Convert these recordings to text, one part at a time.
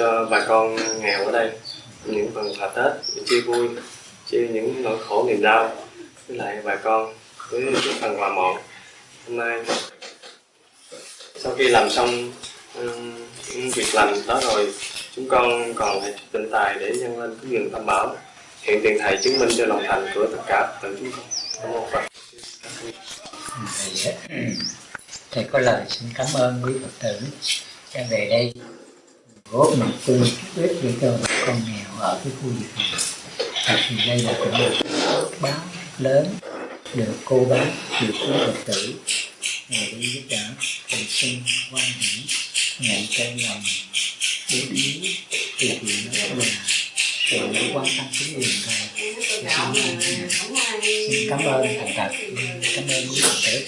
cho bà con nghèo ở đây. Những phần quà Tết để chia vui chia những nỗi khổ niềm đau với lại bà con với những phần quà mọn. Hôm nay sau khi làm xong um, những việc làm đó rồi chúng con còn phải tinh tài để nhân lên cái dường tâm bảo. Hiện tiền thầy chứng minh cho lòng thành của tất cả Phật chúng con. Cảm ơn Phật. Thầy, có lời xin cảm ơn quý phật tử. Đang về đây góp một chút ít để cho bà con nghèo ở cái khu vực này. Thật thì đây là cũng một báo lớn được cô bác được quý phật tử. Ngồi đi giúp đỡ thầy sinh quan hỷ nhận cây lòng để yếu từ thiện đó là sự quan tâm chính quyền thầy xin, xin cảm ơn thành thật cảm ơn quý phật tử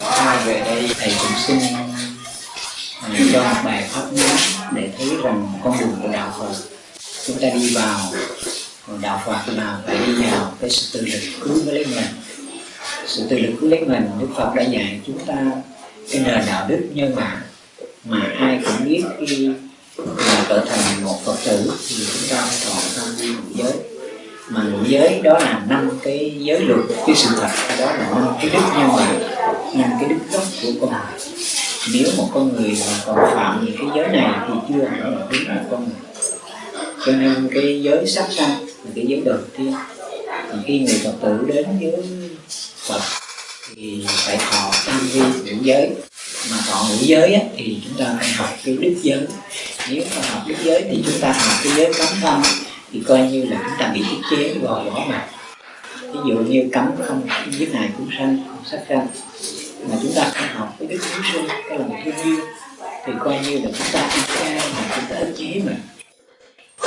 Mai về đây, thầy cũng xin ờ, cho một bài pháp ngắn để thấy rằng con đường của đạo Phật. Chúng ta đi vào đạo Phật là phải đi vào cái sự tự lực cứu với lấy mình sự tự lực cứu lấy mình Đức Phật đã dạy chúng ta cái nền đạo đức nhân bản mà ai cũng biết khi mà trở thành một Phật tử thì chúng ta phải thọ tam vi giới mà ngũ giới đó là năm cái giới luật cái sự thật đó là năm cái đức nhân bản năm cái đức gốc của con người. Nếu một con người mà còn phạm những cái giới này thì chưa hẳn là đúng một con người. Cho nên cái giới sát sanh là cái giới đầu tiên. Thì khi người phật tử đến với phật thì phải thọ tam vi ngũ giới. Mà thọ ngũ giới á, thì chúng ta phải học cái đức giới. Nếu mà học đức giới thì chúng ta học cái giới cấm thân thì coi như là chúng ta bị thiết chế gò bỏ mà. Ví dụ như cấm không giết hại chúng sanh không sát sanh. Mà chúng ta phải học cái đức hiếu sinh cái lòng thương yêu. Thì coi như là chúng ta ăn chay mà chúng ta ức chế mình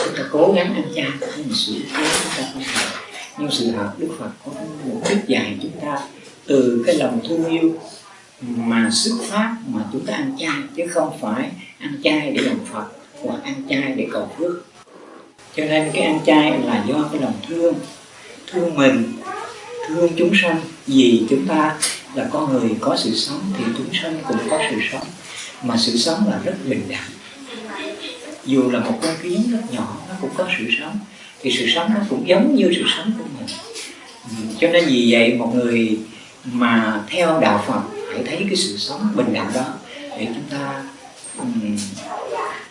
chúng ta cố gắng ăn chay nhưng mà sự ức chế chúng ta không học nhưng sự thật đức phật có một đức dạy chúng ta, từ cái lòng thương yêu mà xuất phát mà chúng ta ăn chay, chứ không phải ăn chay để làm phật, hoặc ăn chay để cầu phước cho nên cái ăn chay là do cái lòng thương. Thương mình thương chúng sanh. Vì chúng ta là con người có sự sống thì chúng sanh cũng có sự sống. Mà sự sống là rất bình đẳng. Dù là một con kiến rất nhỏ nó cũng có sự sống. Thì sự sống nó cũng giống như sự sống của mình. Ừ, cho nên vì vậy một người mà theo đạo Phật phải thấy cái sự sống bình đẳng đó để chúng ta um,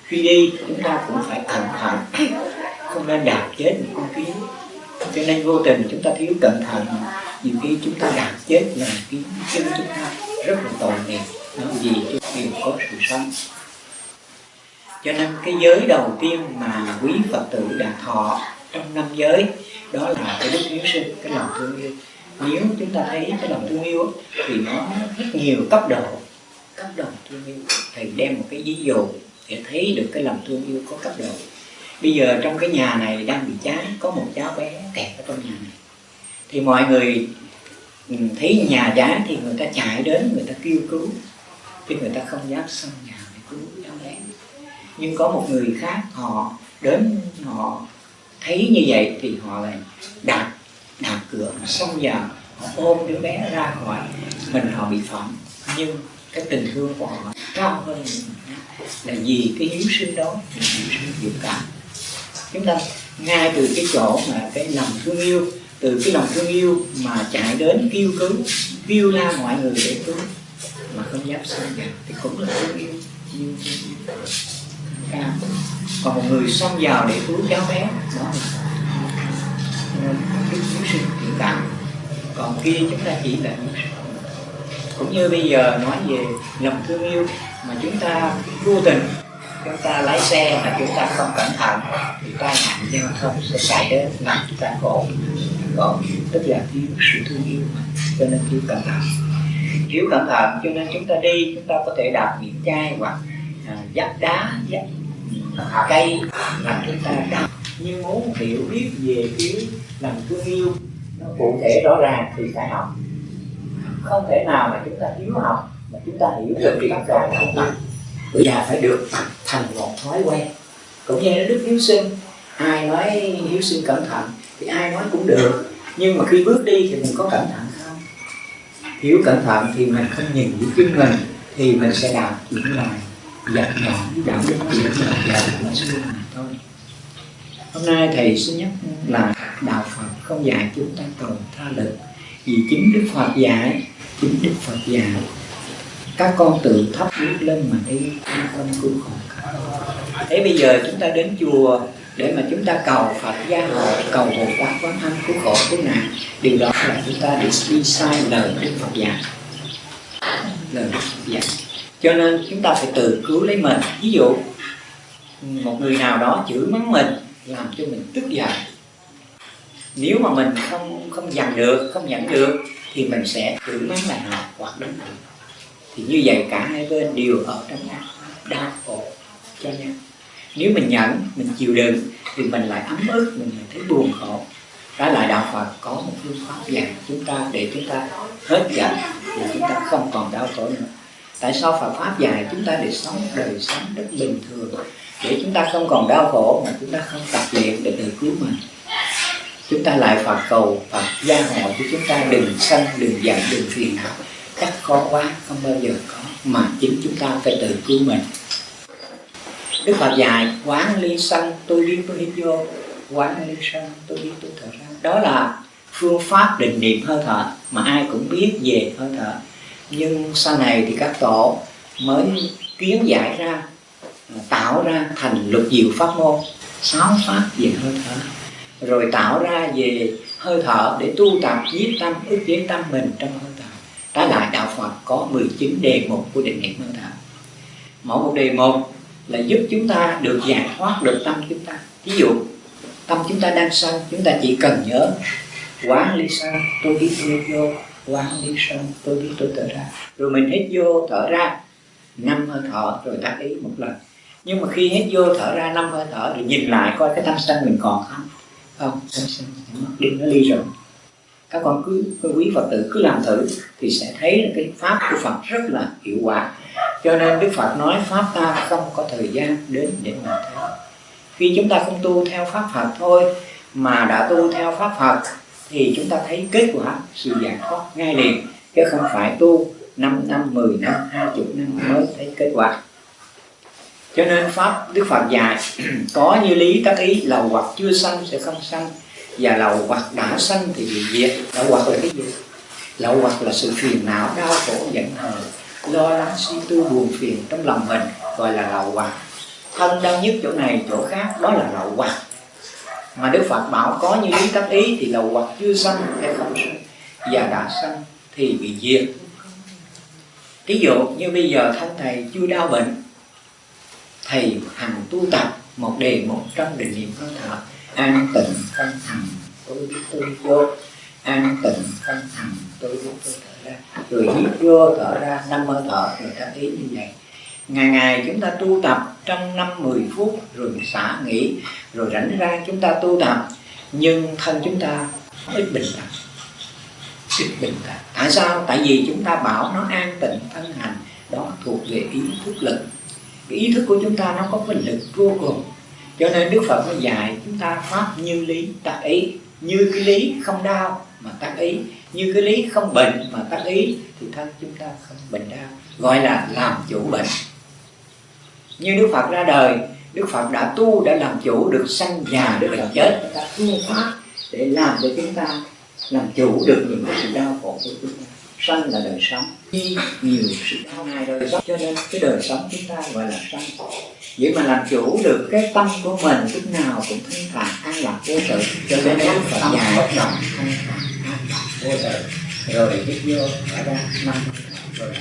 khi đi chúng ta cũng phải cẩn thận không nên đạp chết những con kiến. Cho nên vô tình chúng ta thiếu cẩn thận. Nhiều khi chúng ta đạp chết là kiến chân chúng ta rất là tội nghiệp. Nó vì chúng đều có sự sống. Cho nên cái giới đầu tiên mà quý phật tử đã thọ trong năm giới, đó là cái đức hiếu sinh, cái lòng thương yêu. Nếu chúng ta thấy cái lòng thương yêu thì nó rất nhiều cấp độ cấp độ thương yêu. Thầy đem một cái ví dụ để thấy được cái lòng thương yêu có cấp độ bây giờ trong cái nhà này đang bị cháy, có một cháu bé kẹt ở trong nhà này. Thì mọi người ừ, thấy nhà cháy thì người ta chạy đến, người ta kêu cứu. Chứ người ta không dám xông nhà để cứu cháu bé. Nhưng có một người khác, họ đến, họ thấy như vậy thì họ lại đạp đạp cửa xông vào họ ôm đứa bé ra khỏi mình, họ bị phỏng. Nhưng cái tình thương của họ cao hơn là vì cái hiếu sinh đó hiếu sinh dũng cảm chúng ta ngay từ cái chỗ mà cái lòng thương yêu, từ cái lòng thương yêu mà chạy đến kêu cứu, kêu la mọi người để cứu, mà không dám xông vào thì cũng là thương yêu. Như thương còn một người xông vào để cứu cháu bé, đó là cứu sinh hiện tại. Còn kia chúng ta chỉ là cũng như bây giờ nói về lòng thương yêu mà chúng ta vô tình chúng ta lái xe mà chúng ta không cẩn thận thì tai nạn giao thông sẽ xảy đến làm chúng ta khổ. Khổ tức là thiếu sự thương yêu cho nên thiếu cẩn thận. Thiếu cẩn thận cho nên chúng ta đi chúng ta có thể đạp những chai hoặc à, dắt đá dắt cây làm chúng ta đau nhưng muốn hiểu biết về cái lòng thương yêu nó cụ thể rõ ràng thì phải học. Không thể nào mà chúng ta thiếu học mà chúng ta hiểu được cái bắt đầu không và bây giờ phải được tập thành một thói quen. Cũng như đức hiếu sinh, ai nói hiếu sinh cẩn thận thì ai nói cũng được. Nhưng mà khi bước đi thì mình có cẩn thận không? Thiếu cẩn thận thì mình không nhìn với chân mình thì mình sẽ đạp những loài giặc nhỏ đạo đức những loài giặc nó xuống mà thôi. Hôm nay thầy xin nhắc là đạo phật không dạy chúng ta tồn tha lực, vì chính đức phật dạy, chính đức phật dạy các con tự thấp bước lên mà đi an tâm cứu khổ thế bây giờ chúng ta đến chùa để mà chúng ta cầu Phật gia hộ cầu Bồ Tát quán âm cứu khổ cứu nạn. Điều đó là chúng ta đi, đi sai lời Đức Phật dạy. Lời Đức Phật dạy. Cho nên chúng ta phải tự cứu lấy mình. Ví dụ một người nào đó chửi mắng mình làm cho mình tức giận. Nếu mà mình không không dằn được không nhận được thì mình sẽ chửi mắng lại họ hoặc đánh họ thì như vậy cả hai bên đều ở trong đau khổ. Cho nhau nếu mình nhẫn mình chịu đựng, thì mình lại ấm ức, mình lại thấy buồn khổ. Đó là đạo Phật có một phương pháp dạy chúng ta để chúng ta hết giận để chúng ta không còn đau khổ nữa. Tại sao Phật pháp dạy chúng ta để sống đời sống rất bình thường? Để chúng ta không còn đau khổ mà chúng ta không tập luyện để tự cứu mình. Chúng ta lại Phật cầu Phật gia hộ cho chúng ta, đừng sân, đừng giận, đừng phiền não chắc khó quá, không bao giờ có, mà chính chúng ta phải tự cứu mình. Đức Phật dạy, quán ly sân, tôi biết tôi hít vô. Quán ly sân, tôi biết tôi thở ra. Đó là phương pháp định niệm hơi thở, mà ai cũng biết về hơi thở. Nhưng sau này thì các tổ mới kiến giải ra, tạo ra thành lục diệu pháp môn, sáu pháp về hơi thở. Rồi tạo ra về hơi thở để tu tập giết tâm ức chế tâm mình trong hơi đó là lại đạo Phật có 19 đề mục của định niệm hơi thở mỗi một đề mục là giúp chúng ta được giải thoát được tâm chúng ta. Ví dụ, tâm chúng ta đang sân, chúng ta chỉ cần nhớ, quán ly sân tôi biết tôi vô, quán ly sân tôi biết tôi thở ra. Rồi mình hít vô, thở ra, năm hơi thở, rồi tác ý một lần. Nhưng mà khi hít vô, thở ra năm hơi thở, thì nhìn lại coi cái tâm sân mình còn không? Không, tâm sân mất đi nó ly rồi các con cứ, cứ quý phật tử cứ làm thử thì sẽ thấy là cái pháp của phật rất là hiệu quả. Cho nên đức phật nói pháp ta không có thời gian đến để mà theo. Khi chúng ta không tu theo pháp phật thôi mà đã tu theo pháp phật thì chúng ta thấy kết quả sự giải thoát ngay liền. Chứ không phải tu 5 năm, 10 năm, 20 năm mới thấy kết quả. Cho nên pháp Đức Phật dạy có như lý tác ý là hoặc chưa sanh sẽ không sanh và lậu hoặc đã sanh thì bị diệt. Lậu hoặc là cái gì? Lậu hoặc là sự phiền não, đau khổ, giận hờn, lo lắng, suy tư, buồn phiền trong lòng mình, gọi là lậu hoặc thân đau nhất chỗ này, chỗ khác, đó là lậu hoặc mà Đức Phật bảo có như lý tác ý thì lậu hoặc chưa sanh hay không sanh và đã sanh thì bị diệt. Ví dụ như bây giờ thân thầy chưa đau bệnh, thầy hằng tu tập một đề một trong định niệm hơi thở an tịnh phân thành tôi biết tôi vô. An tịnh phân thành tôi biết tôi thở ra. Rồi hít vô thở ra năm hơi thở rồi ta ý như vậy. Ngày ngày chúng ta tu tập trong năm 10 phút rồi xả nghỉ rồi rảnh ra chúng ta tu tập. Nhưng thân chúng ta ít bình tĩnh ít bình tĩnh tại sao? Tại vì chúng ta bảo nó an tịnh thân hành. Đó thuộc về ý thức lực. Cái ý thức của chúng ta nó có cái lực vô cùng cho nên đức phật mới dạy chúng ta pháp như lý tác ý. Như cái lý không đau mà tác ý. Như cái lý không bệnh mà tác ý thì thân chúng ta không bệnh đau. Gọi là làm chủ bệnh. Như Đức Phật ra đời, Đức Phật đã tu, đã làm chủ được sanh già được làm chết. Đã ta pháp để làm cho chúng ta làm chủ được những cái sự đau khổ của chúng ta. Sanh là đời sống. Khi nhiều sự đau này đời sống cho nên cái đời sống chúng ta gọi là sanh vậy mà làm chủ được cái tâm của mình lúc nào cũng thanh thản an lạc vô sự. Cho nên Đức Phật dạy bất động thanh thản an lạc vô sự. Rồi hít vô thở ra năm rồi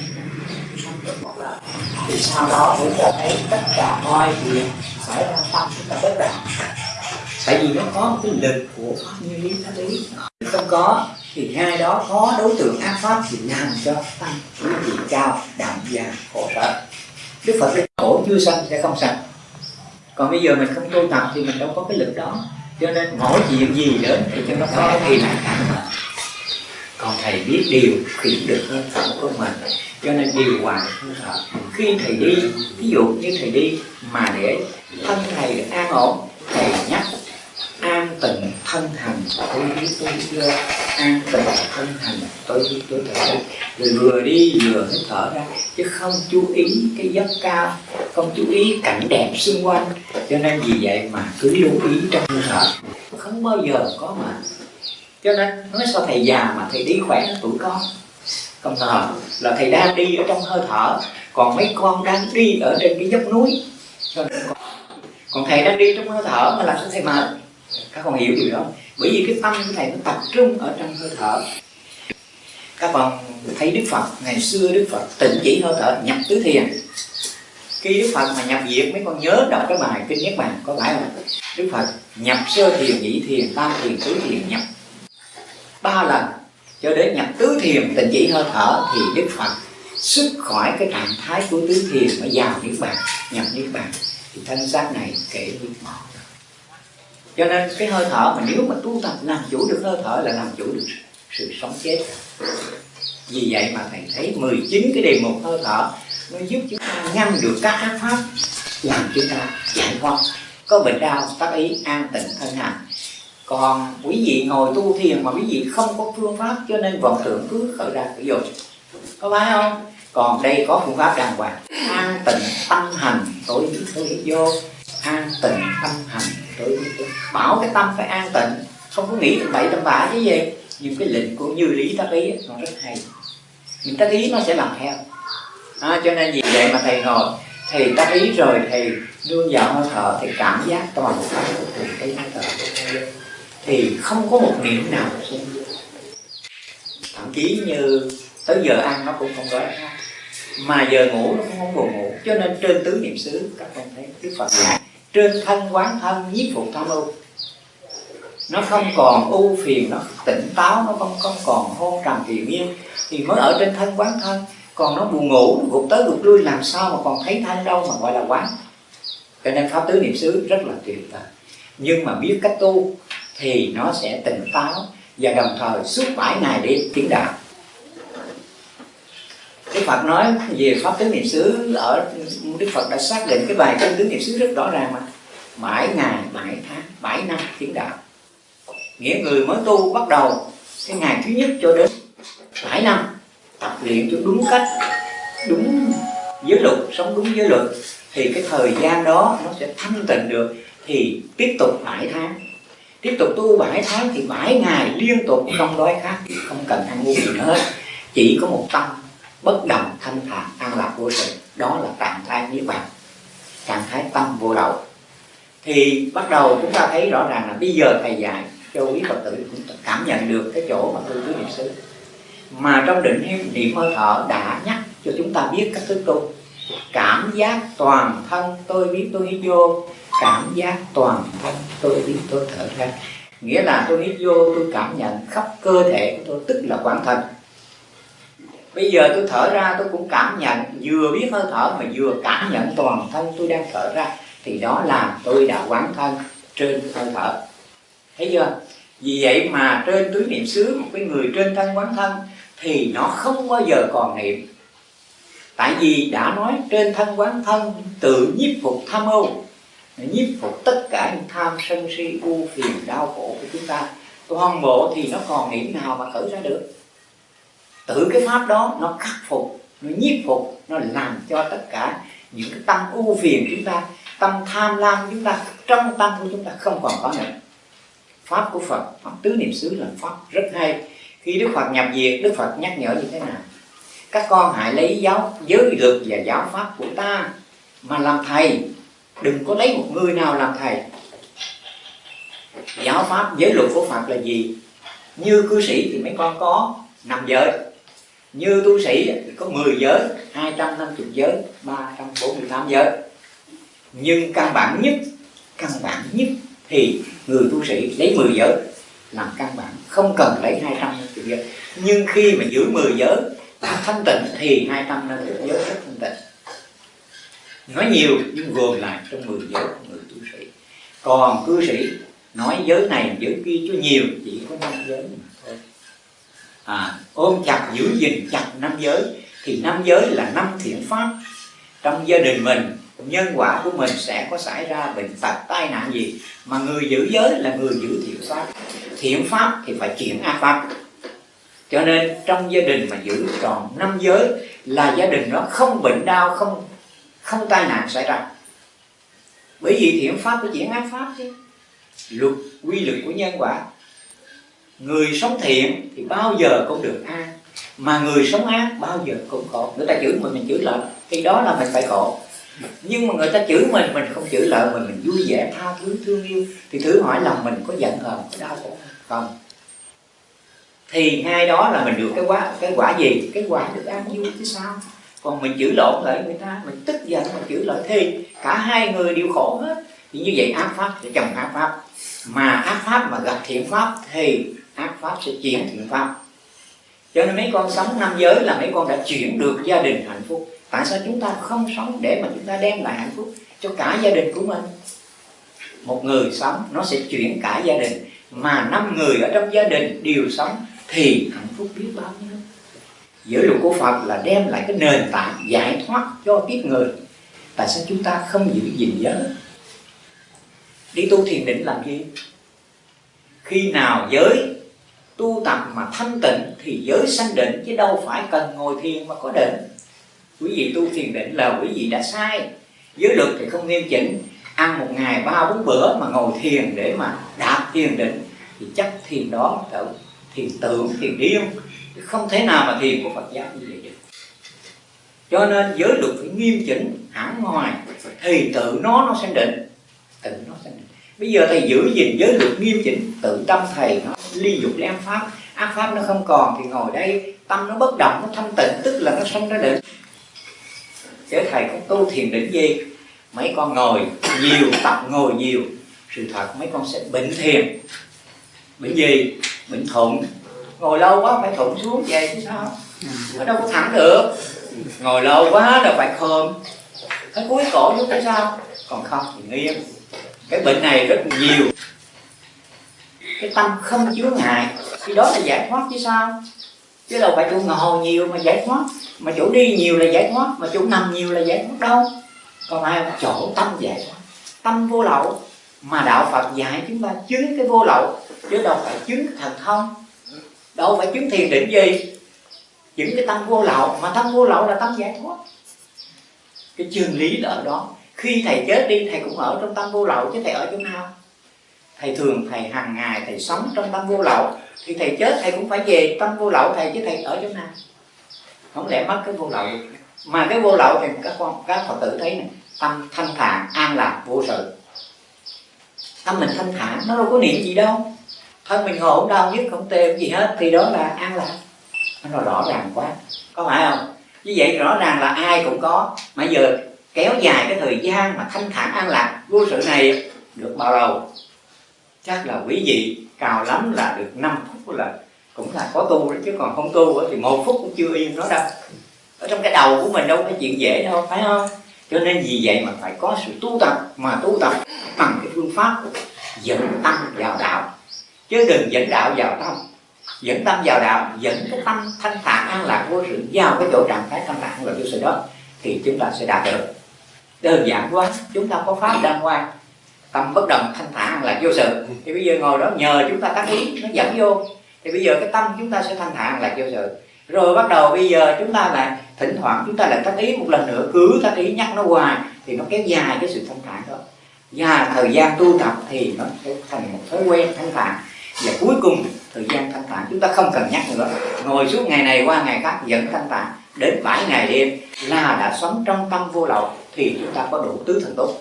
thì sau đó chúng ta thấy tất cả mọi việc xảy ra tâm chúng ta bất động. Tại vì nó có một cái lực của pháp như lý pháp lý. Không có thì ngay đó có đối tượng ác pháp thì làm cho tâm quý vị cao đậm và khổ sở đức phật cái khổ chưa sanh sẽ không sanh. Còn bây giờ mình không tu tập thì mình đâu có cái lực đó. Cho nên mỗi chuyện gì đến thì cho nó có cái là còn thầy biết điều khiển được hơi thở của mình. Cho nên điều hòa hơi thở khi thầy đi, ví dụ như thầy đi mà để thân thầy được an ổn thầy nhắc an tịnh thân thành tôi biết tôi biết an tịnh thân thành tôi biết tôi thở ra rồi vừa đi vừa hít thở ra chứ không chú ý cái dốc cao không chú ý cảnh đẹp xung quanh. Cho nên vì vậy mà cứ lưu ý trong hơi thở. Không bao giờ có mà. Cho nên nói sao thầy già mà thầy đi khỏe hơn tuổi con không ngờ là thầy đang đi ở trong hơi thở còn mấy con đang đi ở trên cái dốc núi. Cho nên con, còn thầy đang đi trong hơi thở mà làm sao thầy mệt? Các con hiểu điều đó. Bởi vì cái tâm của thầy nó tập trung ở trong hơi thở. Các con thấy đức phật, ngày xưa đức phật tịnh chỉ hơi thở, nhập tứ thiền. Khi đức phật mà nhập diệt, mấy con nhớ đọc cái bài kinh nhất bàn, có phải không? Đức phật nhập sơ thiền, nhị thiền, tam thiền, tứ thiền, nhập. Ba lần, cho đến nhập tứ thiền tịnh chỉ hơi thở, thì đức phật xuất khỏi cái trạng thái của tứ thiền mà vào niết bàn, nhập niết bàn. Thì thân xác này kể niết bàn cho nên cái hơi thở mà nếu mà tu tập làm chủ được hơi thở là làm chủ được sự sống chết. Vì vậy mà thầy thấy 19 cái đề mục hơi thở nó giúp chúng ta ngăn được các ác pháp làm chúng ta giải thoát. Có bệnh đau, tác ý, an tịnh, thân hành còn quý vị ngồi tu thiền mà quý vị không có phương pháp, cho nên vọng tưởng cứ khởi ra sử dụng có phải không? Còn đây có phương pháp đàng hoàng. An tịnh tâm hành, tối biết vô. An tịnh tâm hành tự bảo cái tâm phải an tịnh. Không có nghĩ bậy tâm bạ chứ gì. Nhưng cái lệnh của như lý tác ý nó rất hay. Mình tác ý nó sẽ làm theo. À, cho nên vì vậy mà thầy ngồi thầy tác ý rồi thầy đưa vào hơi thở thì cảm giác toàn bộ cái hơi thở. Thì không có một niệm nào thậm chí như tới giờ ăn nó cũng không đói mà giờ ngủ nó cũng không buồn ngủ. Cho nên trên tứ niệm xứ các con thấy đức phật dạy trên thân quán thân nhiếp phục tham ưu nó không còn ưu phiền nó tỉnh táo nó không, không còn hôn trầm kỳ yêu thì mới ở trên thân quán thân còn nó buồn ngủ nó gục tới gục lui làm sao mà còn thấy thân đâu mà gọi là quán. Cho nên pháp tứ niệm xứ rất là tuyệt vời. Nhưng mà biết cách tu thì nó sẽ tỉnh táo và đồng thời suốt bảy ngày để tiến đạo. Đức Phật nói về pháp tứ niệm xứ ở, Đức Phật đã xác định cái bài kinh tứ niệm xứ rất rõ ràng mà. Bảy ngày bảy tháng bảy năm tiến đạo. Nghĩa người mới tu bắt đầu cái ngày thứ nhất cho đến bảy năm, tập luyện cho đúng cách, đúng giới luật, sống đúng giới luật. Thì cái thời gian đó nó sẽ thanh tịnh được, thì tiếp tục bảy tháng. Tiếp tục tu bảy tháng thì bảy ngày liên tục, không đói khát, không cần ăn uống gì nữa. Chỉ có một tâm bất động thanh thản an lạc vô sự, đó là trạng thái niết bàn, trạng thái tâm vô lậu thì bắt đầu chúng ta thấy rõ ràng là bây giờ thầy dạy cho quý phật tử cũng cảm nhận được cái chỗ mà tôi tứ niệm xứ mà trong định niệm hơi thở đã nhắc cho chúng ta biết cách thức tu. Cảm giác toàn thân tôi biết tôi hít vô, cảm giác toàn thân tôi biết tôi thở ra. Nghĩa là tôi hít vô, tôi cảm nhận khắp cơ thể của tôi, tức là quán thân bây giờ tôi thở ra, tôi cũng cảm nhận. Vừa biết hơi thở mà vừa cảm nhận toàn thân tôi đang thở ra, thì đó là tôi đã quán thân trên hơi thở. Thấy chưa? Vì vậy mà trên tứ niệm xứ, một cái người trên thân quán thân, thì nó không bao giờ còn niệm. Tại vì đã nói trên thân quán thân tự nhiếp phục tham ưu nhiếp phục tất cả những tham sân si, u phiền, đau khổ của chúng ta. Toàn bộ thì nó còn niệm nào mà khởi ra được? Tự cái pháp đó nó khắc phục, nó nhiếp phục, nó làm cho tất cả những cái tâm ưu phiền chúng ta, tâm tham lam chúng ta, trong tâm của chúng ta không còn có nữa. Pháp của phật, pháp tứ niệm xứ là pháp rất hay. Khi đức phật nhập diệt, đức phật nhắc nhở như thế nào? Các con hãy lấy giáo giới luật và giáo pháp của ta mà làm thầy. Đừng có lấy một người nào làm thầy. Giáo pháp, giới luật của phật là gì? Như cư sĩ thì mấy con có nằm giới như tu sĩ thì có 10 giới 250 giới 348 giới. Nhưng căn bản nhất, căn bản nhất thì người tu sĩ lấy 10 giới làm căn bản, không cần lấy 250 giới. Nhưng khi mà giữ 10 giới, đã thanh tịnh thì 250 giới rất thanh tịnh. Nói nhiều nhưng gồm lại trong 10 giới của người tu sĩ. Còn cư sĩ nói giới này, giới kia cho nhiều, chỉ có năm giới mà à, ôm chặt giữ gìn chặt năm giới thì năm giới là năm thiện pháp. Trong gia đình mình nhân quả của mình sẽ có xảy ra bệnh tật tai nạn gì mà người giữ giới là người giữ thiện pháp. Thiện pháp thì phải chuyển ác pháp. Cho nên trong gia đình mà giữ tròn năm giới là gia đình nó không bệnh đau không không tai nạn xảy ra. Bởi vì thiện pháp phải chuyển ác pháp chứ. Luật quy luật của nhân quả người sống thiện thì bao giờ cũng được an. Mà người sống ác, bao giờ cũng khổ. Người ta chửi mình mình chửi lại thì đó là mình phải khổ. Nhưng mà người ta chửi mình mình không chửi lại mình mình vui vẻ, tha thứ, thương yêu, thì thử hỏi lòng mình có giận hờn, có đau khổ không? Thì hai đó là mình được cái quả cái quả gì? Cái quả được an vui chứ sao? Còn mình chửi lộn lại người ta, mình tức giận, mình chửi lại thì cả hai người đều khổ hết. Thì như vậy ác pháp sẽ chồng ác pháp. Mà ác pháp mà gặp thiện pháp thì ác pháp sẽ chuyển thiện pháp. Cho nên mấy con sống năm giới là mấy con đã chuyển được gia đình hạnh phúc. Tại sao chúng ta không sống để mà chúng ta đem lại hạnh phúc cho cả gia đình của mình? Một người sống, nó sẽ chuyển cả gia đình. Mà năm người ở trong gia đình đều sống, thì hạnh phúc biết bao nhiêu? Giới luật của Phật là đem lại cái nền tảng giải thoát cho kiếp người. Tại sao chúng ta không giữ gìn giới? Đi tu thiền định làm gì? Khi nào giới tu tập mà thanh tịnh thì giới sanh định, chứ đâu phải cần ngồi thiền mà có định. Quý vị tu thiền định là quý vị đã sai. Giới luật thì không nghiêm chỉnh. Ăn một ngày ba bốn bữa mà ngồi thiền để mà đạt thiền định, thì chắc thiền đó là thiền tưởng, thiền điên. Không thể nào mà thiền của Phật giáo như vậy được. Cho nên giới luật phải nghiêm chỉnh, hẳn ngoài, thì tự nó nó sanh định, tự nó sanh định. Bây giờ thầy giữ gìn giới luật nghiêm chỉnh, tự tâm thầy nó ly dục ly pháp. Ác pháp nó không còn thì ngồi đây, tâm nó bất động, nó thanh tịnh, tức là nó sanh ra định Thế thầy cũng tu thiền định gì? Mấy con ngồi nhiều, tập ngồi nhiều, sự thật mấy con sẽ bệnh thiền. Bệnh gì? Bệnh thụng ngồi lâu quá phải thụng xuống về chứ sao? Nó đâu có thẳng được. Ngồi lâu quá là phải khom cái cuối cổ xuống chứ sao? Còn không thì nghiêng cái bệnh này rất nhiều cái tâm không chứa ngại. Thì đó là giải thoát chứ sao? Chứ đâu phải chỗ ngồi nhiều mà giải thoát. Mà chỗ đi nhiều là giải thoát, mà chỗ nằm nhiều là giải thoát đâu. Còn ai chỗ tâm giải thoát? Tâm vô lậu. Mà đạo Phật dạy chúng ta chứng cái vô lậu. Chứ đâu phải chứng thần thông. Đâu phải chứng thiền định gì. Chứng cái tâm vô lậu, mà tâm vô lậu là tâm giải thoát. Cái chân lý là ở đó. Khi thầy chết đi, thầy cũng ở trong tâm vô lậu, chứ thầy ở chỗ nào? Thầy thường, thầy hàng ngày, thầy sống trong tâm vô lậu. Thì thầy chết, thầy cũng phải về tâm vô lậu, thầy, chứ thầy ở chỗ nào? Không lẽ mất cái vô lậu mà cái vô lậu thì các con, các phật tử thấy này tâm thanh thản, an lạc, vô sự. Tâm mình thanh thản, nó đâu có niệm gì đâu. Thân mình ngồi không đau nhất, không tê gì hết, thì đó là an lạc. Nó rõ ràng quá. Có phải không? Như vậy rõ ràng là ai cũng có. Mà giờ kéo dài cái thời gian mà thanh thản, an lạc, vô sự này được bao lâu? Chắc là quý vị cào lắm là được 5 phút là cũng là có tu đấy chứ còn không tu thì một phút cũng chưa yên nó đâu. Ở trong cái đầu của mình đâu có chuyện dễ đâu, phải không? Cho nên vì vậy mà phải có sự tu tập, mà tu tập bằng cái phương pháp dẫn tâm vào đạo. Chứ đừng dẫn đạo vào tâm. Dẫn tâm vào đạo, dẫn cái tâm thanh thản an lạc vô sự, vào cái chỗ trạng thái thanh thản và vô sự đó, thì chúng ta sẽ đạt được. Đơn giản quá, chúng ta có pháp đàng hoàng tâm bất động thanh thản là lạc vô sự. Thì bây giờ ngồi đó nhờ chúng ta tác ý, nó dẫn vô. Thì bây giờ cái tâm chúng ta sẽ thanh thản là lạc vô sự. Rồi bắt đầu bây giờ chúng ta lại thỉnh thoảng chúng ta lại tác ý một lần nữa, cứ tác ý nhắc nó hoài, thì nó kéo dài cái sự thanh thản đó. Và thời gian tu tập thì nó sẽ thành một thói quen thanh thản. Và cuối cùng, thời gian thanh thản chúng ta không cần nhắc nữa. Ngồi suốt ngày này qua ngày khác vẫn thanh thản. Đến 7 ngày đêm là đã sống trong tâm vô lậu, thì chúng ta có đủ tứ thần tốt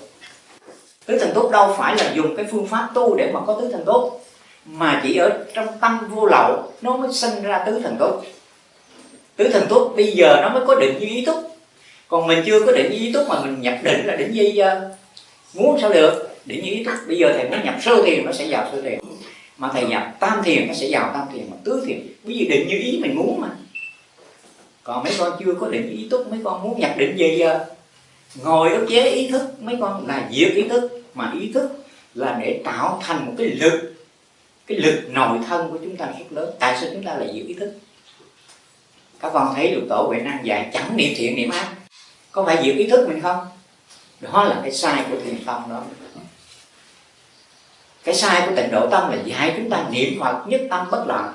tứ thần tốt đâu phải là dùng cái phương pháp tu để mà có tứ thần tốt, mà chỉ ở trong tâm vô lậu nó mới sinh ra tứ thần tốt. Tứ thần tốt bây giờ nó mới có định như ý túc còn mình chưa có định như ý túc mà mình nhập định là định gì giờ? Muốn sao được? Định như ý túc bây giờ thầy muốn nhập sơ thiền nó sẽ vào sơ thiền. Mà thầy nhập tam thiền nó sẽ vào tam thiền, mà tứ thiền. Bởi vì định như ý mình muốn mà. Còn mấy con chưa có định như ý túc mấy con muốn nhập định gì giờ? Ngồi ức chế ý thức, mấy con là diệt ý thức, mà ý thức là để tạo thành một cái lực cái lực nội thân của chúng ta rất lớn. Tại sao chúng ta lại diệt ý thức? Các con thấy được tổ huệ năng dạy chẳng niệm thiện niệm ác. Có phải diệt ý thức mình không? Đó là cái sai của thiền tông đó. Cái sai của tịnh độ tâm là dạy chúng ta niệm phật nhất tâm bất loạn.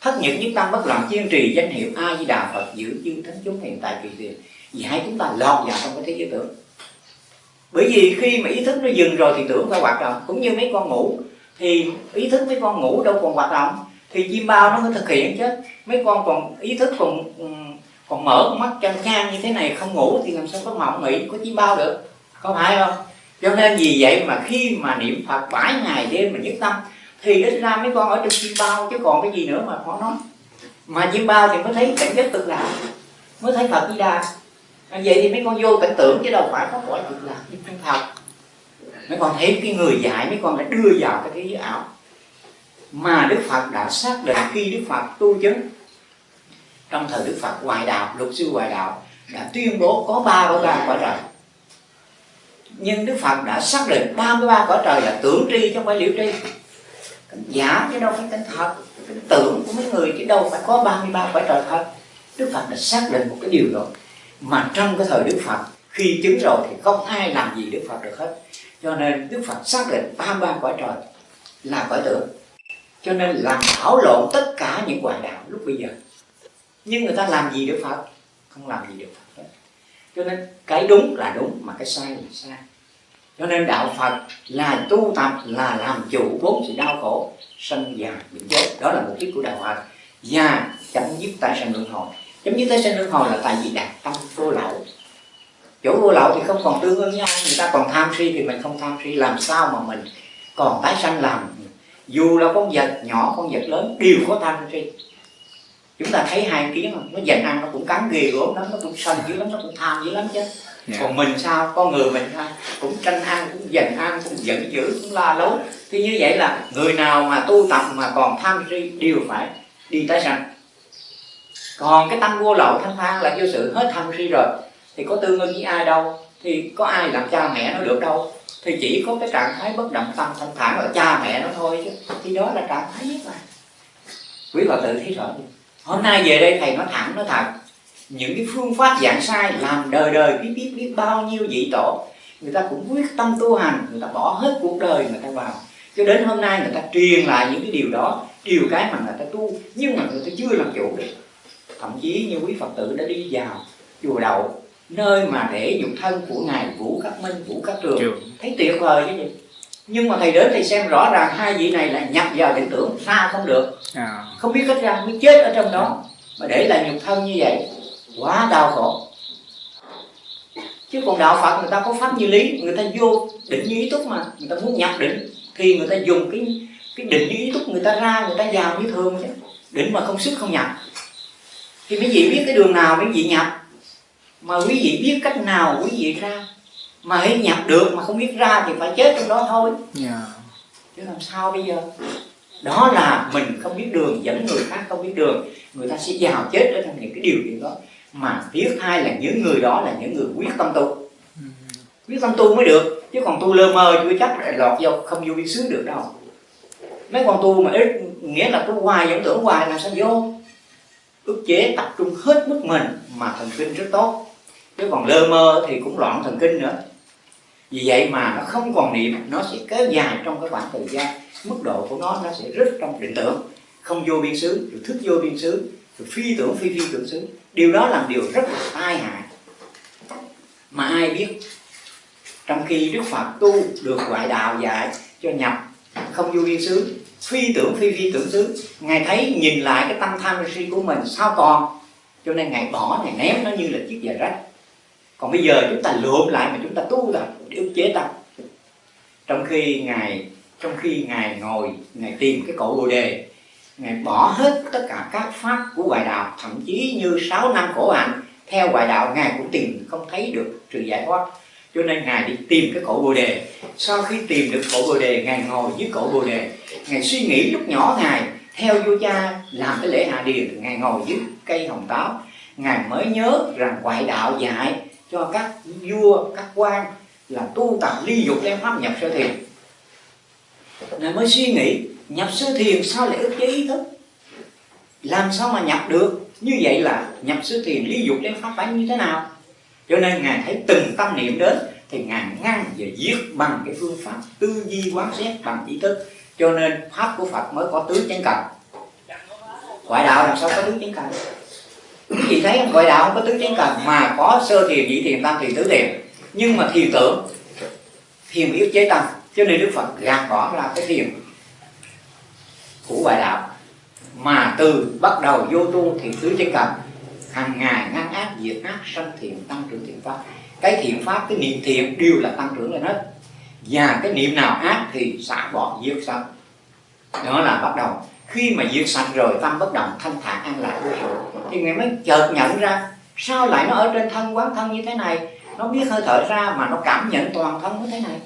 Thất nhật nhất tâm bất loạn kiên trì danh hiệu a di đà phật giữ chư thánh chúng hiện tại kỳ tiền vì hai chúng ta lọt vào trong cái thế giới tưởng. Bởi vì khi mà ý thức nó dừng rồi thì tưởng phải hoạt động. Cũng như mấy con ngủ, thì ý thức mấy con ngủ đâu còn hoạt động. Thì chim bao nó mới thực hiện chứ. Mấy con còn ý thức còn ừ, còn mở con mắt chăn chan như thế này không ngủ thì làm sao có mộng nghĩ có chim bao được? Có phải không? Cho nên vì vậy mà khi mà niệm phật bảy ngày đêm mà nhất tâm, thì ít ra mấy con ở trong chim bao chứ còn cái gì nữa mà khó nói. Mà chim bao thì mới thấy cảnh giới cực lạc mới thấy phật di đà à, vậy thì mấy con vô cảnh tưởng chứ đâu phải có cõi việc làm như chân thật. Mấy con thấy cái người dạy mấy con đã đưa vào cái thế giới ảo. Mà đức phật đã xác định khi đức phật tu chứng trong thời đức phật ngoại đạo luật sư ngoại đạo đã tuyên bố có ba mươi ba cõi trời. Nhưng đức phật đã xác định 33 cõi trời là tưởng tri chứ không phải liễu tri. Cảnh giả chứ đâu phải cảnh thật tưởng của mấy người chứ đâu phải có 33 cõi trời thật. Đức phật đã xác định một cái điều rồi mà trong cái thời đức phật, khi chứng rồi thì không ai làm gì đức phật được hết. Cho nên đức phật xác định ba ba quả trời là quả tưởng. Cho nên làm thảo lộn tất cả những quả đạo lúc bây giờ. Nhưng người ta làm gì đức phật? Không làm gì được phật hết. Cho nên cái đúng là đúng, mà cái sai là sai. Cho nên đạo phật là tu tập, là làm chủ bốn sự đau khổ sân già, bệnh chết. Đó là mục đích của đạo phật. Và chấm dứt tại sanh luân hồi chấm dứt tại sanh luân hồi là tại vì đạt tâm vô lậu. Chỗ vô lậu thì không còn tương ứng nhau người ta còn tham si thì mình không tham si làm sao mà mình còn tái sanh làm? Dù là con vật nhỏ con vật lớn đều có tham si chúng ta thấy hai kiến nó dành ăn nó cũng cắn ghê gốm lắm nó cũng sân dữ lắm nó cũng tham dữ lắm chứ. Yeah. Dạ. còn mình sao? Con người mình sao cũng tranh ăn cũng dành ăn cũng giận dữ cũng la lối. Thì như vậy là người nào mà tu tập mà còn tham si đều phải đi tái sanh còn cái tâm vô lậu, thanh thang là vô sự hết thân si rồi. Thì có tương ưng với ai đâu? Thì có ai làm cha mẹ nó được đâu? Thì chỉ có cái trạng thái bất động tâm thanh thản ở cha mẹ nó thôi chứ. Thì đó là trạng thái nhất mà. Quý bà tự thấy rõ hôm nay về đây thầy nói thẳng, nói thật. Những cái phương pháp giảng sai làm đời đời biết biết biết bao nhiêu vị tổ. Người ta cũng quyết tâm tu hành, người ta bỏ hết cuộc đời người ta vào. Cho đến hôm nay người ta truyền lại những cái điều đó, điều cái mà người ta tu, nhưng mà người ta chưa làm chủ được thậm chí như quý phật tử đã đi vào chùa đậu nơi mà để nhục thân của ngài vũ khắc minh vũ khắc trường. Thấy tuyệt vời chứ gì nhưng mà thầy đến thầy xem rõ ràng hai vị này là nhập vào định tưởng ra không được. À. không biết cách ra mới chết ở trong đó. Mà để lại nhục thân như vậy quá đau khổ. Chứ còn đạo phật người ta có pháp như lý người ta vô định như ý túc mà người ta muốn nhập định thì người ta dùng cái cái định như ý túc người ta ra người ta vào như thường chứ. Định mà không sức không nhập thì mấy vị biết cái đường nào mấy vị nhập? Mà quý vị biết cách nào quý vị ra? Mà hãy nhập được mà không biết ra thì phải chết trong đó thôi. Yeah. Dạ. chứ làm sao bây giờ? Đó là mình không biết đường dẫn người khác không biết đường. Người ta sẽ vào chết ở trong những cái điều kiện đó. Mà thứ hai là những người đó là những người quyết tâm tu. Ừ. quyết tâm tu mới được. Chứ còn tu lơ mơ chưa chắc lại lọt vô không vô biên xứ được đâu. Mấy con tu mà ít nghĩa là tu hoài vẫn tưởng hoài là sao vô ức chế tập trung hết mức mình mà thần kinh rất tốt. Chứ còn lơ mơ thì cũng loạn thần kinh nữa. Vì vậy mà nó không còn niệm, nó sẽ kéo dài trong cái khoảng thời gian. Mức độ của nó nó sẽ rất trong định tưởng. Không vô biên xứ, rồi thức vô biên xứ, rồi phi tưởng phi phi tưởng xứ. Điều đó là điều rất là tai hại. Mà ai biết, trong khi đức phật tu được ngoại đạo dạy cho nhập, không vô biên xứ phi tưởng phi phi tưởng xứ. Ngài thấy nhìn lại cái tâm tham si của mình sao còn? Cho nên ngài bỏ, ngài ném nó như là chiếc giày rách. Còn bây giờ chúng ta lượm lại mà chúng ta tu tập để ức chế tâm trong khi ngài, trong khi ngài ngồi, ngài tìm cái cội bồ đề, ngài bỏ hết tất cả các pháp của ngoại đạo, thậm chí như 6 năm khổ hạnh, theo ngoại đạo ngài cũng tìm không thấy được sự giải thoát cho nên ngài đi tìm cái cổ bồ đề. Sau khi tìm được cổ bồ đề, ngài ngồi dưới cổ bồ đề. Ngài suy nghĩ lúc nhỏ ngài, theo vua cha làm cái lễ hạ điền, ngài ngồi dưới cây hồng táo. Ngài mới nhớ rằng ngoại đạo dạy cho các vua, các quan là tu tập ly dục đem pháp nhập sơ thiền. Ngài mới suy nghĩ, nhập sơ thiền sao lại ức chế ý thức? Làm sao mà nhập được? Như vậy là nhập sơ thiền ly dục đem pháp phải như thế nào? Cho nên ngài thấy từng tâm niệm đến thì ngài ngăn và giết bằng cái phương pháp tư duy quán xét bằng ý thức. Cho nên pháp của phật mới có tứ chánh cần ngoại đạo làm sao có tứ chánh cần quý thấy ngoại đạo không có tứ chánh cần mà có sơ thiền, nhị thiền, tam thiền, tứ thiền. Nhưng mà thiền tưởng, thiền yếu chế tâm. Cho nên đức phật gạt bỏ ra cái thiền của ngoại đạo. Mà từ bắt đầu vô tu thì tứ chánh cần hàng ngày ngăn ác, diệt ác, sanh thiện, tăng trưởng thiện pháp. Cái thiện pháp, cái niệm thiện đều là tăng trưởng lên hết. Và cái niệm nào ác thì xả bỏ diệt sạch đó là bắt đầu. Khi mà diệt sạch rồi, tâm bất động, thanh thản, an lạc, vô sự, thì ngài mới chợt nhận ra sao lại nó ở trên thân quán thân như thế này. Nó biết hơi thở ra mà nó cảm nhận toàn thân như thế này.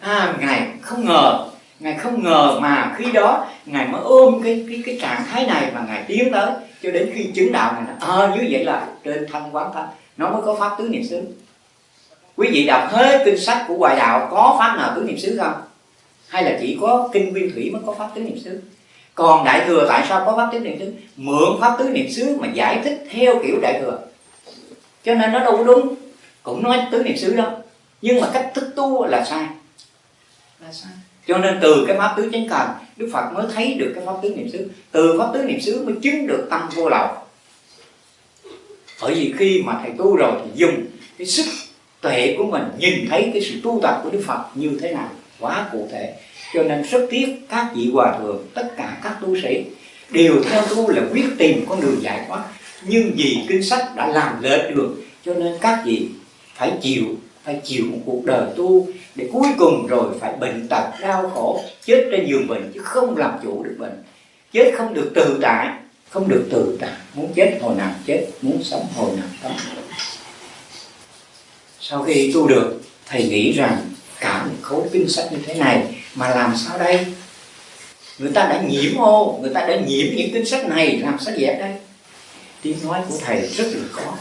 À ngài không ngờ, ngài không ngờ mà khi đó ngài mới ôm cái cái cái trạng thái này mà ngài tiến tới cho đến khi chứng đạo này ờ à, như vậy là trên thân quán thân nó mới có pháp tứ niệm xứ. Quý vị đọc hết kinh sách của hoài đạo có pháp nào tứ niệm xứ không? Hay là chỉ có kinh nguyên thủy mới có pháp tứ niệm xứ? Còn đại thừa tại sao có pháp tứ niệm xứ? Mượn pháp tứ niệm xứ mà giải thích theo kiểu đại thừa. Cho nên nó đâu có đúng cũng nói tứ niệm xứ đâu, nhưng mà cách thức tu là sai. Là sai. Cho nên từ cái pháp tứ chánh cần đức phật mới thấy được cái pháp tứ niệm xứ. Từ pháp tứ niệm xứ mới chứng được tâm vô lậu. Bởi vì khi mà thầy tu rồi thì dùng cái sức tuệ của mình nhìn thấy cái sự tu tập của đức phật như thế nào, quá cụ thể. Cho nên rất tiếc các vị hòa thượng, tất cả các tu sĩ đều theo tu là quyết tìm con đường giải thoát nhưng vì kinh sách đã làm lệch đường, cho nên các vị phải chịu phải chịu một cuộc đời tu để cuối cùng rồi phải bệnh tật, đau khổ, chết trên giường bệnh chứ không làm chủ được bệnh. Chết không được tự tại, không được tự tại. Muốn chết hồi nào chết, muốn sống hồi nào sống. Sau khi tu được, thầy nghĩ rằng cả một khối kinh sách như thế này mà làm sao đây? Người ta đã nhiễm ô, người ta đã nhiễm những kinh sách này, làm sao dẹp đây? Tiếng nói của thầy rất là khó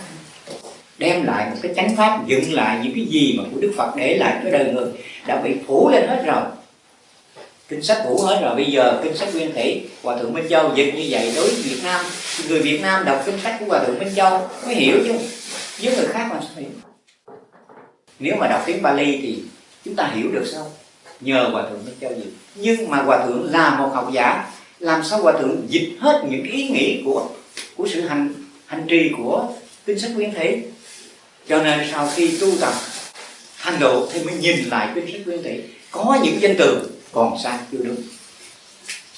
đem lại một cái chánh pháp, dựng lại những cái gì mà của đức phật để lại cho đời người, đã bị phủ lên hết rồi. Kinh sách phủ hết rồi, bây giờ kinh sách nguyên thủy, hòa thượng minh châu dịch như vậy, đối với việt nam, người việt nam đọc kinh sách của hòa thượng minh châu mới hiểu chứ, với người khác mà sao hiểu? Nếu mà đọc tiếng Bali thì chúng ta hiểu được sao? Nhờ hòa thượng minh châu dịch. Nhưng mà hòa thượng là một học giả, làm sao hòa thượng dịch hết những ý nghĩ của của sự hành hành trì của kinh sách nguyên thủy? Cho nên sau khi tu tập hành độ thì mới nhìn lại quyển sách nguyên thủy có những danh từ còn sai, chưa đúng.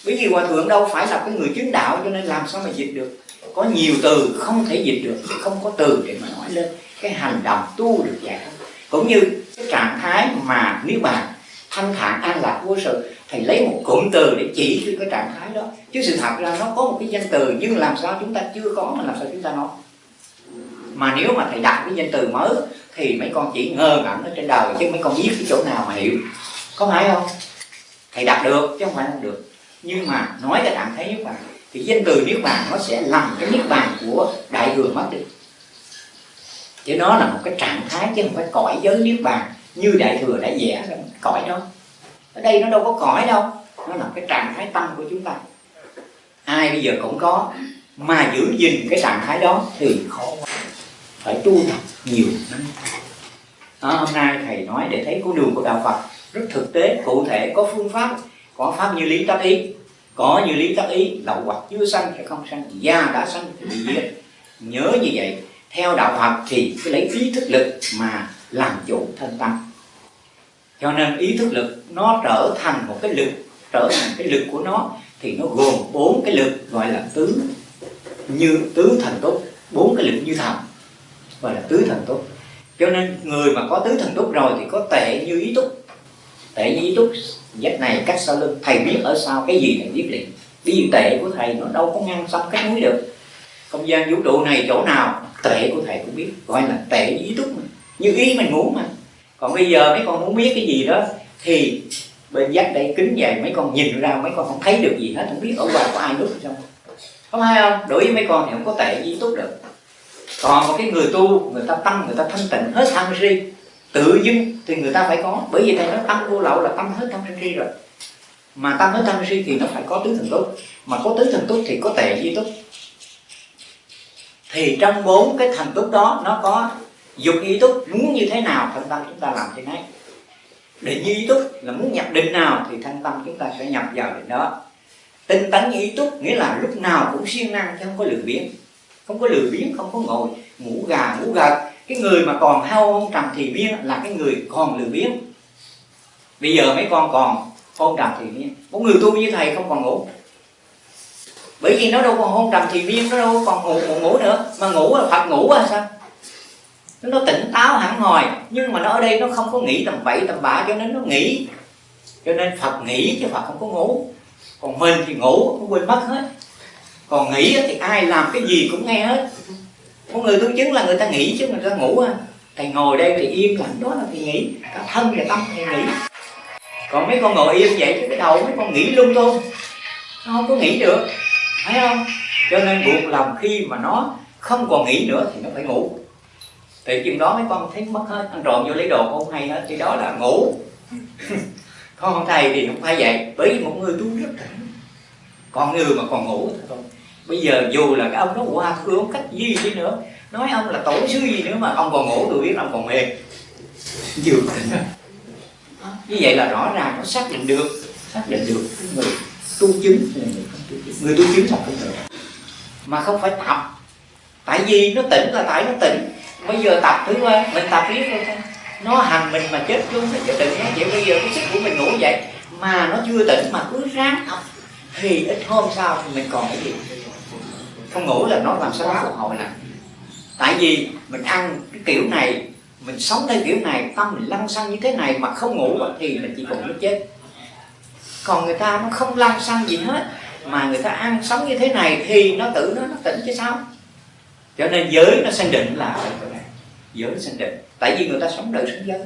Bởi vì hòa thượng đâu phải là cái người chứng đạo, cho nên làm sao mà dịch được? Có nhiều từ không thể dịch được không có từ để mà nói lên cái hành động tu được giải cũng như cái trạng thái mà nếu bàn thanh thản an lạc vô sự, thầy lấy một cụm từ để chỉ cái trạng thái đó. Chứ sự thật ra nó có một cái danh từ, nhưng làm sao chúng ta chưa có mà làm sao chúng ta nói? Mà nếu mà thầy đặt cái danh từ mới thì mấy con chỉ ngơ ngẩn ở trên đời chứ mấy con biết cái chỗ nào mà hiểu. Có phải không? Thầy đặt được chứ không phải không được. Nhưng mà nói cái trạng thái niết bàn thì danh từ niết bàn nó sẽ làm cái niết bàn của đại thừa mất đi. Chứ nó là một cái trạng thái chứ không phải cõi giới niết bàn như đại thừa đã vẽ ra cõi đó. Ở đây nó đâu có cõi đâu, nó là cái trạng thái tâm của chúng ta. Ai bây giờ cũng có, mà giữ gìn cái trạng thái đó thì khó quá phải tu tập nhiều năm. À, hôm nay thầy nói để thấy con đường của đạo Phật rất thực tế cụ thể có phương pháp có pháp như lý tác ý. Có như lý tác ý lậu hoặc chưa sanh sẽ không sanh da đã sanh thì bị giết. Nhớ như vậy theo đạo Phật thì cái lấy ý thức lực mà làm chủ thân tâm. Cho nên ý thức lực nó trở thành một cái lực trở thành cái lực của nó thì nó gồm bốn cái lực gọi là tứ như tứ thần túc bốn cái lực như thần gọi là tứ thần túc. Cho nên người mà có tứ thần túc rồi thì có tệ như ý túc. Tệ như ý túc dắt này cách sau lưng. Thầy biết ở sau cái gì thầy biết liền. Ví dụ tệ của thầy nó đâu có ngăn xong cách núi được. Không gian vũ trụ này chỗ nào, tệ của thầy cũng biết. Gọi là tệ như ý túc mà. như ý mình muốn mà. Còn bây giờ mấy con muốn biết cái gì đó, thì bên dắt đây kính dày mấy con nhìn ra, mấy con không thấy được gì hết, không biết ở ngoài có ai núp trong. Không hay không? Đối với mấy con thì không có tệ ý tốt được còn một cái người tu, người ta tâm người ta thanh tịnh hết tham si. Tự dưng thì người ta phải có. Bởi vì thầy nói tâm vô lậu là tâm hết tham si rồi. Mà tâm hết tham si thì nó phải có tứ thần túc mà có tứ thần túc thì có tệ di túc thì trong bốn cái thành túc đó, nó có dục ý túc muốn như thế nào, thanh tâm chúng ta làm thế để định ý túc là muốn nhập định nào thì thanh tâm chúng ta sẽ nhập vào định đó. Tinh tấn ý túc nghĩa là lúc nào cũng siêng năng chứ không có lười biếng không có lười biếng không có ngồi ngủ gà ngủ gật. Cái người mà còn hao ôn trầm thì biên là cái người còn lười biếng. Bây giờ mấy con còn ôn trầm thì biên một người tu như thầy không còn ngủ. Bởi vì nó đâu còn hôn trầm thì biên nó đâu còn ngủ, ngủ, ngủ nữa. Mà ngủ là phật ngủ à sao? Nó tỉnh táo hẳn hồi nhưng mà nó ở đây nó không có nghĩ tầm bậy tầm bạ cho nên nó nghĩ. Cho nên phật nghĩ chứ phật không có ngủ. Còn mình thì ngủ cũng quên mất hết còn nghĩ thì ai làm cái gì cũng nghe hết. Có người tu chứng là người ta nghĩ chứ, người ta ngủ à. Thầy ngồi đây thì im lặng đó là thì nghĩ. Cả thân và tâm thì nghĩ. Còn mấy con ngồi im vậy chứ cái đầu mấy con nghĩ lung tung. Nó không có nghĩ được. Phải không? Cho nên buộc lòng khi mà nó không còn nghĩ nữa thì nó phải ngủ. Thì chừng đó mấy con thấy mất hết. Ăn trộm vô lấy đồ con không hay hết. Thì đó là ngủ. Con không thầy thì không phải vậy. Bởi vì một người tu rất tỉnh. Còn người mà còn ngủ thì thôi bây giờ dù là cái ông nó qua thương cách gì đi nữa? Nói ông là tổ sư gì nữa mà ông còn ngủ, tôi biết ông còn mê vừa như vậy là rõ ràng, nó xác định được. Xác định được. Người tu chứng người tu chứng. Là không được. Mà không phải tập. Tại vì nó tỉnh là tại nó tỉnh. Bây giờ tập thứ qua mình tập riết thôi nó hành mình mà chết luôn chứ đừng nói vậy bây giờ cái sức của mình ngủ vậy mà nó chưa tỉnh mà cứ ráng học. Thì ít hôm sau thì mình còn cái gì? Không ngủ là nó làm sao nó phục hồi nè. Tại vì mình ăn cái kiểu này, mình sống theo kiểu này, tâm mình lăn xăng như thế này mà không ngủ thì mình chỉ còn nó chết. Còn người ta nó không lăn xăng gì hết, mà người ta ăn sống như thế này thì nó tự nó nó tỉnh chứ sao? Cho nên giới nó sanh định là chỗ này. Giới sanh định. Tại vì người ta sống đời sống giới.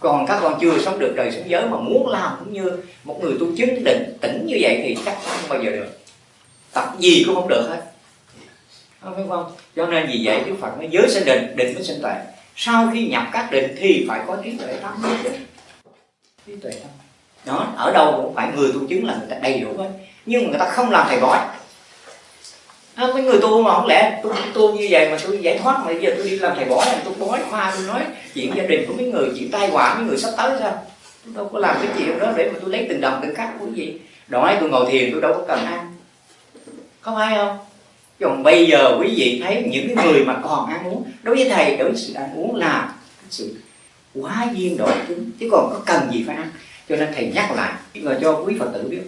Còn các con chưa sống được đời sống giới mà muốn làm cũng như một người tu chứng định, tỉnh như vậy thì chắc chắn không bao giờ được tập gì cũng không được hết. Không phải không? Cho nên vì vậy đức phật nói giới sanh định định mới sanh tuệ. Sau khi nhập các định thì phải có trí tuệ tâm. Trí tuệ tâm. Đó ở đâu cũng phải người tu chứng là người ta đầy đủ hết. Nhưng mà người ta không làm thầy bói. À, mấy người tu mà không lẽ tôi tu như vậy mà tôi giải thoát mà bây giờ tôi đi làm thầy bói là tôi bói. Khoa tôi nói chuyện gia đình của mấy người chuyện tai họa mấy người sắp tới sao? Tôi đâu có làm cái chuyện đó để mà tôi lấy từng đồng từng cắt của gì. Đó tôi ngồi thiền tôi đâu có cần ăn có phải không? Còn bây giờ quý vị thấy những cái người mà còn ăn uống, đối với thầy, đối với sự ăn uống là sự quá duyên độ chúng, chứ còn có cần gì phải ăn. Cho nên thầy nhắc lại và cho quý phật tử biết.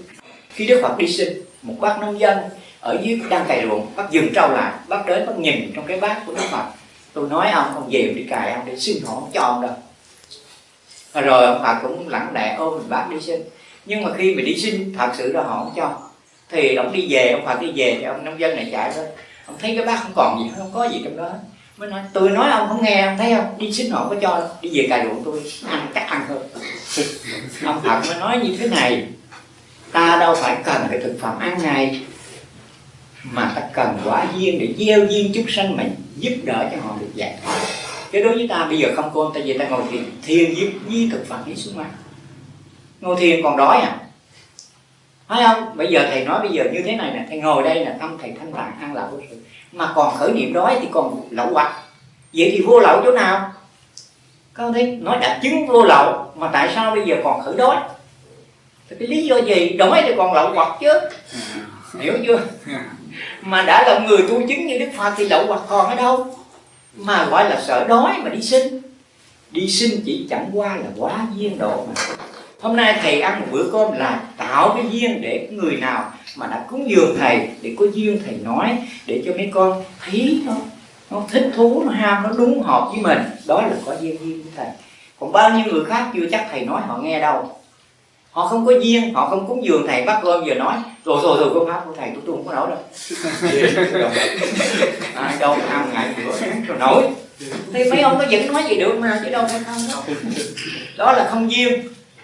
Khi đức phật đi sinh một bác nông dân ở dưới đang cày ruộng bác dừng trâu lại, bác đến bác nhìn trong cái bát của đức phật. Tôi nói, ông ông về đi cài, ông để xin họ cho ông đâu. Rồi ông phật cũng lặng lẽ ôm mình bác đi sinh nhưng mà khi mà đi sinh thật sự là họ không cho thì ông đi về ông phật đi về thì ông nông dân này chạy thôi. Ông thấy cái bát không còn gì không có gì trong đó. Mới nói tôi nói ông không nghe ông thấy không? Đi sinh họ có cho đâu. Đi về cài ruộng tôi ăn chắc ăn hơn. Ông phật mới nói như thế này ta đâu phải cần cái thực phẩm ăn này mà ta cần quả duyên để gieo duyên chút sanh mà giúp đỡ cho họ được giải thoát. Chứ đối với ta bây giờ không cô ta về ta ngồi thiền thiền giúp với thực phẩm đi xuống ăn ngồi thiền còn đói à phải không? Bây giờ thầy nói bây giờ như thế này nè, thầy ngồi đây là tâm thầy thanh tạng ăn lậu vô sự. Mà còn khởi niệm đói thì còn lậu hoặc vậy thì vô lậu chỗ nào? Con thấy, nói đã chứng vô lậu, mà tại sao bây giờ còn khởi đói? Thì cái lý do gì? Đói thì còn lậu hoặc chứ. Hiểu chưa? Mà đã là người tu chứng như đức phật thì lậu hoặc còn ở đâu? Mà gọi là sợ đói mà đi sinh đi sinh chỉ chẳng qua là quá duyên độ mà hôm nay thầy ăn một bữa cơm là tạo cái duyên để người nào mà đã cúng dường thầy để có duyên thầy nói để cho mấy con thấy nó nó thích thú nó ham nó đúng hợp với mình. Đó là có duyên duyên với thầy. Còn bao nhiêu người khác chưa chắc thầy nói họ nghe đâu. Họ không có duyên họ không cúng dường thầy bắt cơm giờ nói rồi rồi rồi con pháp của thầy tôi tôi không có nổi đâu. Ai đâu ăn ngày bữa nổi. Thì mấy ông nó vẫn nói gì được mà chứ đâu phải không đâu đó là không duyên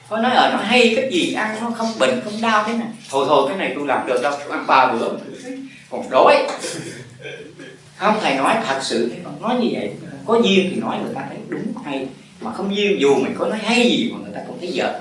có nói ở nó hay cái gì, ăn nó không bệnh, không đau thế này. Thôi thôi, cái này tôi làm được đâu, tôi ăn ba bữa. Còn đói. Không, thầy nói thật sự nói như vậy. Có duyên thì nói người ta thấy đúng hay, mà không duyên dù mình có nói hay gì mà người ta cũng thấy dở